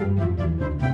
Música